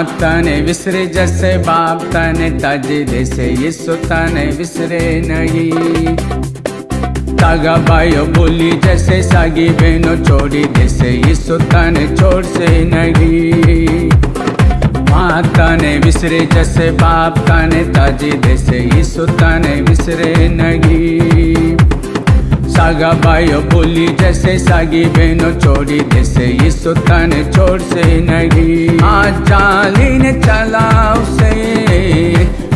माताने विसरे जैसे बाप तने ताजे जैसे यीशु तने विसरे नहीं। तागा भाइयों बोली जैसे सागी बहनों छोड़ी जैसे यीशु तने छोड़ से नहीं। माता ने विसरे जैसे बाप ताने ताजे जैसे यीशु तने विसरे नहीं। सागा भाइयों बोली जैसे सागी बहनों छोड़ी जैसे यीशु तने छोड़ से नहीं। आज जाली ने चला उसे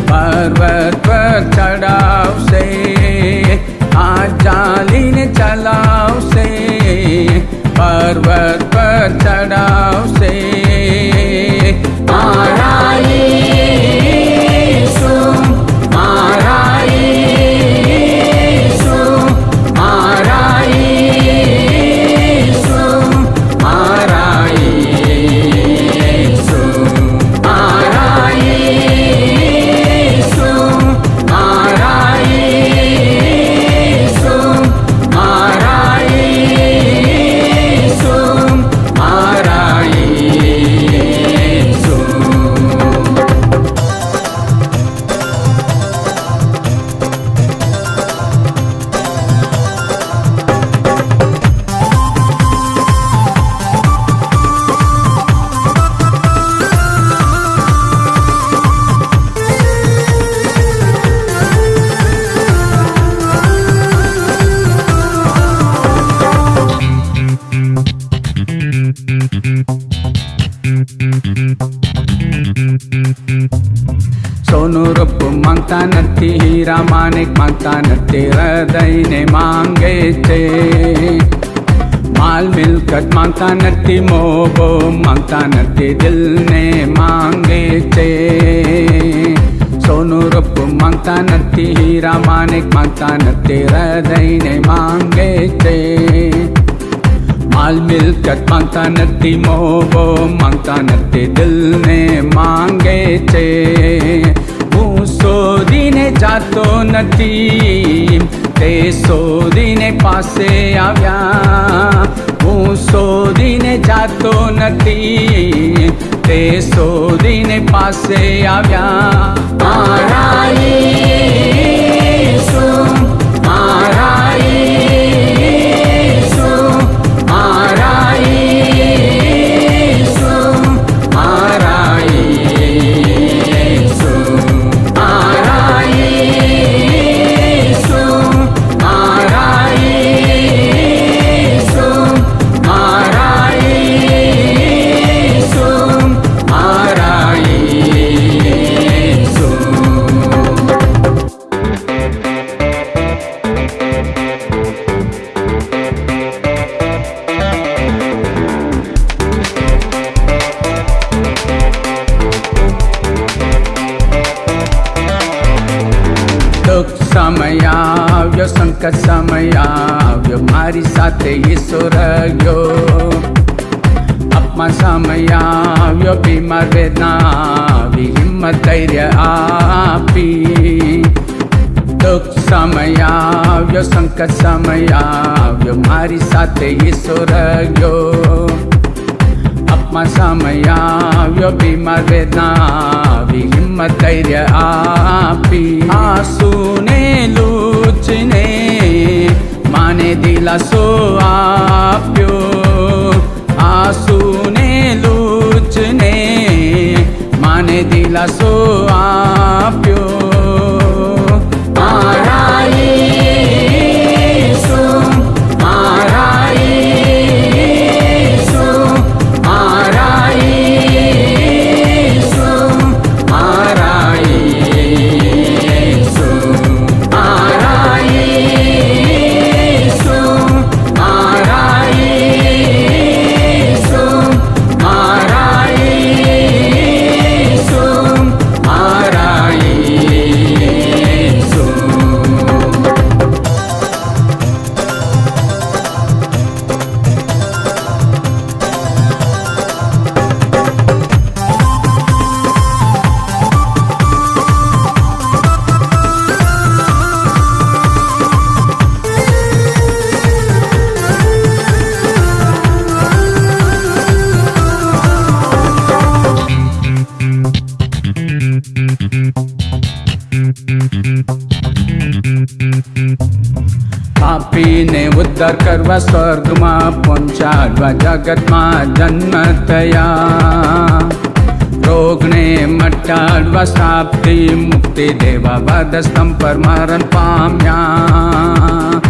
पर्वत पर चढ़ा उसे आज जाली ने चला उसे पर्वत पर चढ़ा उसे तेरा मानिक माँगता तेरा दई ने मांगे थे माल मिलकत माँगता नती मोबो माँगता नती दिल ने मांगे थे सोनू रूप माँगता नती हीरा मानिक माँगता तेरा दई ने मांगे थे माल मिलकत माँगता नती मोबो माँगता नती दिल ने मांगे थे જાતો નથી. તે શોધીને પાસે આવ્યા. હું શોધીને જાતો નથી. તે શોધીને પાસે આવ્યા. મારા દુઃખ સમય આવ્યો સંકટ સમય આવ્યો મારી સાથે ઈસો રહ્યો અપમાન સમય આવ્યો બીમાર વેદના આવી હિંમત ધૈર્ય આપી દુઃખ સમય આવ્યો સંકટ સમય આવ્યો મારી સાથે ઈસો રહ્યો અપમાન સમય આવ્યો બીમાર વેદના આવી હિંમત ધૈર્ય આપી. આંસુને લૂચને માને દિલાસો આપ્યો. આંસુને લૂચને માને દિલાસો આપ્યો. ઉદ્ધાર કરવા સ્વર્ગમાં પહોંચાડવા જગતમાં જન્મ થયા રોગને મટાડવા શ્રાપથી મુક્તિ દેવા વાદસ્તંભ પર મરણ પામ્યા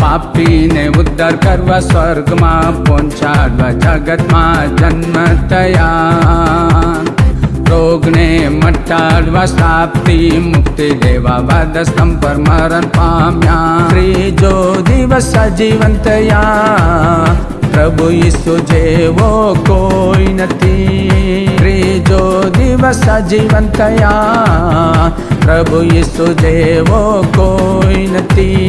પાપીને ઉદ્ધાર કરવા સ્વર્ગમાં પહોંચાડવા જગતમાં જન્મ થયા રોગને મટાડવા શ્રાપથી મુક્તિ દેવા વાદસ્તંભ પર મરણ પામ્યા ત્રીજો દિવસ સજીવન થયા પ્રભુ ઈસુ જેવો કોઈ નથી ત્રીજો દિવસ સજીવન થયા પ્રભુ ઈસુ જેવો કોઈ નથી મારા